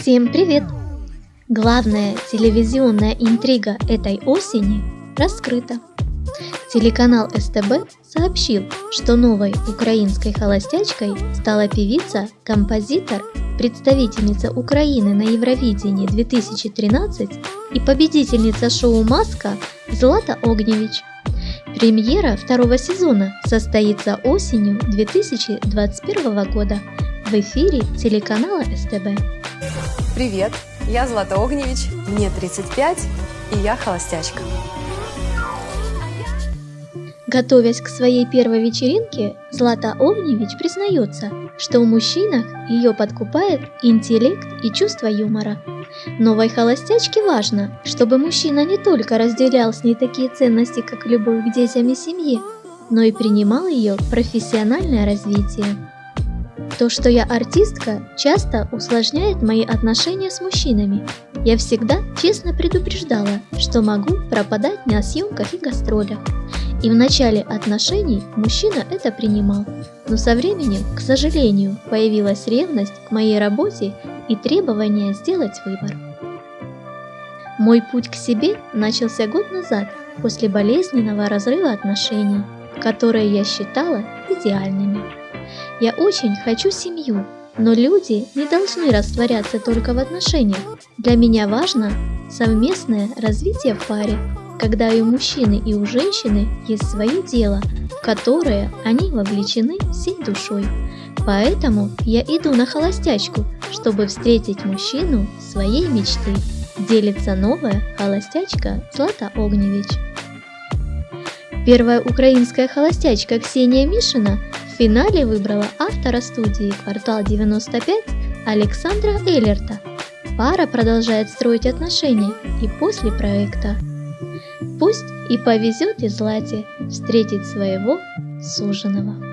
Всем привет! Главная телевизионная интрига этой осени раскрыта. Телеканал СТБ сообщил, что новой украинской холостячкой стала певица, композитор, представительница Украины на Евровидении 2013 и победительница шоу «Маска» Злата Огневич. Премьера второго сезона состоится осенью 2021 года в эфире телеканала СТБ. Привет, я Злата Огневич, мне 35, и я холостячка. Готовясь к своей первой вечеринке, Злата Огневич признается, что в мужчинах ее подкупает интеллект и чувство юмора. Новой холостячке важно, чтобы мужчина не только разделял с ней такие ценности, как любовь к детям и семье, но и принимал ее профессиональное развитие. То, что я артистка, часто усложняет мои отношения с мужчинами. Я всегда честно предупреждала, что могу пропадать на съемках и гастролях. И в начале отношений мужчина это принимал, но со временем, к сожалению, появилась ревность к моей работе и требование сделать выбор. Мой путь к себе начался год назад, после болезненного разрыва отношений, которые я считала идеальными. Я очень хочу семью, но люди не должны растворяться только в отношениях. Для меня важно совместное развитие в паре, когда и у мужчины, и у женщины есть свое дело, в которое они вовлечены всей душой. Поэтому я иду на холостячку, чтобы встретить мужчину своей мечты. Делится новая холостячка Злата Огневич. Первая украинская холостячка Ксения Мишина финале выбрала автора студии «Квартал 95» Александра Эллерта. Пара продолжает строить отношения и после проекта. Пусть и повезет и Злате встретить своего суженого.